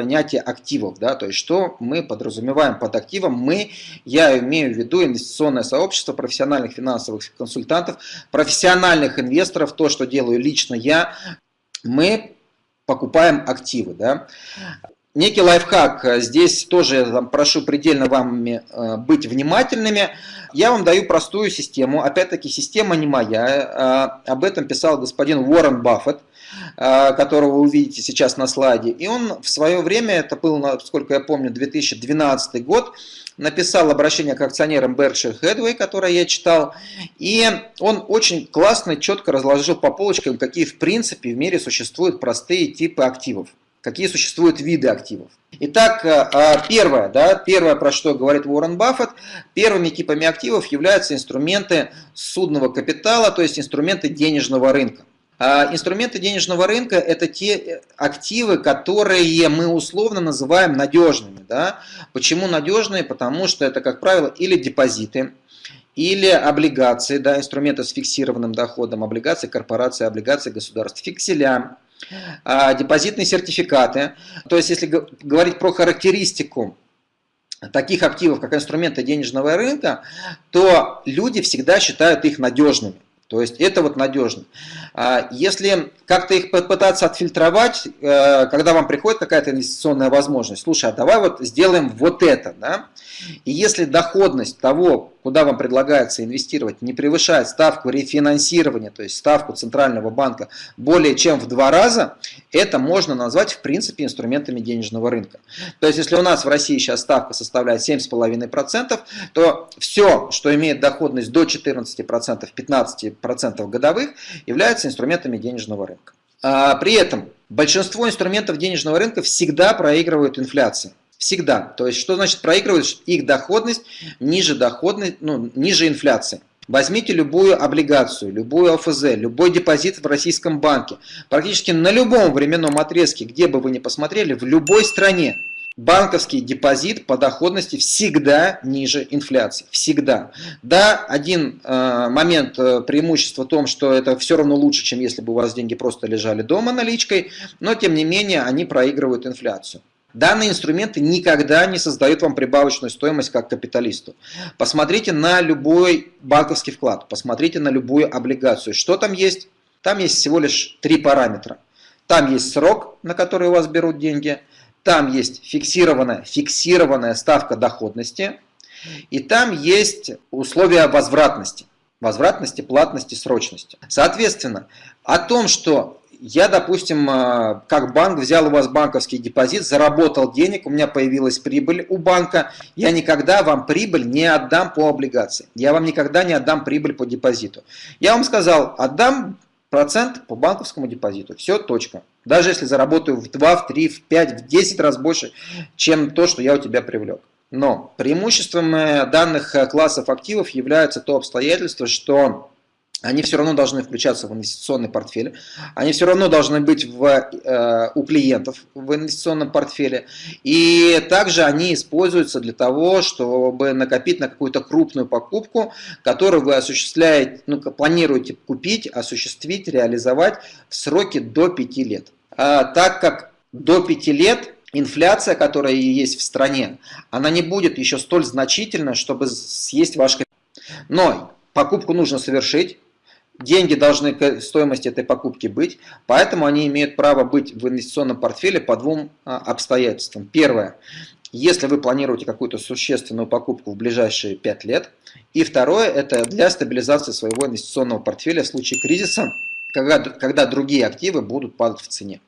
понятие активов. Да? То есть, что мы подразумеваем под активом? Мы, я имею в виду инвестиционное сообщество профессиональных финансовых консультантов, профессиональных инвесторов, то, что делаю лично я. Мы покупаем активы. Да? Некий лайфхак, здесь тоже там, прошу предельно вам э, быть внимательными. Я вам даю простую систему, опять-таки система не моя, э, об этом писал господин Уоррен Баффет, э, которого вы увидите сейчас на слайде. И он в свое время, это был, насколько я помню, 2012 год, написал обращение к акционерам Berkshire Hathaway, которое я читал, и он очень классно, четко разложил по полочкам, какие в принципе в мире существуют простые типы активов какие существуют виды активов. Итак, э, а, первое, да, первое, про что говорит Уоррен Баффет, первыми типами активов являются инструменты судного капитала, то есть инструменты денежного рынка. А инструменты денежного рынка – это те э, активы, которые мы условно называем надежными. Да? Почему надежные? Потому что это, как правило, или депозиты, или облигации, да, инструменты с фиксированным доходом, облигации корпорации, облигации государств, фикселя, депозитные сертификаты. То есть, если говорить про характеристику таких активов, как инструменты денежного рынка, то люди всегда считают их надежными. То есть это вот надежно. А, если как-то их попытаться отфильтровать, э, когда вам приходит какая-то инвестиционная возможность, слушай, а давай вот сделаем вот это. Да? И если доходность того, куда вам предлагается инвестировать, не превышает ставку рефинансирования, то есть ставку Центрального банка более чем в два раза, это можно назвать в принципе инструментами денежного рынка. То есть если у нас в России сейчас ставка составляет 7,5%, то все, что имеет доходность до 14%, 15% годовых, является инструментами денежного рынка. А, при этом большинство инструментов денежного рынка всегда проигрывают инфляции. Всегда. То есть, что значит проигрывают? Их доходность ниже, доходность, ну, ниже инфляции. Возьмите любую облигацию, любую ОФЗ, любой депозит в российском банке. Практически на любом временном отрезке, где бы вы ни посмотрели, в любой стране, банковский депозит по доходности всегда ниже инфляции. Всегда. Да, один э, момент э, преимущества в том, что это все равно лучше, чем если бы у вас деньги просто лежали дома наличкой, но тем не менее они проигрывают инфляцию. Данные инструменты никогда не создают вам прибавочную стоимость как капиталисту. Посмотрите на любой банковский вклад, посмотрите на любую облигацию. Что там есть? Там есть всего лишь три параметра. Там есть срок, на который у вас берут деньги, там есть фиксированная, фиксированная ставка доходности, и там есть условия возвратности. Возвратности, платности, срочности. Соответственно, о том, что я, допустим, э, как банк взял у вас банковский депозит, заработал денег, у меня появилась прибыль у банка, я никогда вам прибыль не отдам по облигации. Я вам никогда не отдам прибыль по депозиту. Я вам сказал, отдам процент по банковскому депозиту. Все, точка. Даже если заработаю в 2, в 3, в 5, в 10 раз больше, чем то, что я у тебя привлек. Но преимуществом э, данных э, классов активов является то обстоятельство, что они все равно должны включаться в инвестиционный портфель, они все равно должны быть в, э, у клиентов в инвестиционном портфеле, и также они используются для того, чтобы накопить на какую-то крупную покупку, которую вы осуществляете, ну, планируете купить, осуществить, реализовать в сроке до 5 лет. А, так как до 5 лет инфляция, которая есть в стране, она не будет еще столь значительна, чтобы съесть ваш капитал. Но покупку нужно совершить, деньги должны к стоимости этой покупки быть, поэтому они имеют право быть в инвестиционном портфеле по двум а, обстоятельствам. Первое, если вы планируете какую-то существенную покупку в ближайшие 5 лет. И второе, это для стабилизации своего инвестиционного портфеля в случае кризиса, когда, когда другие активы будут падать в цене.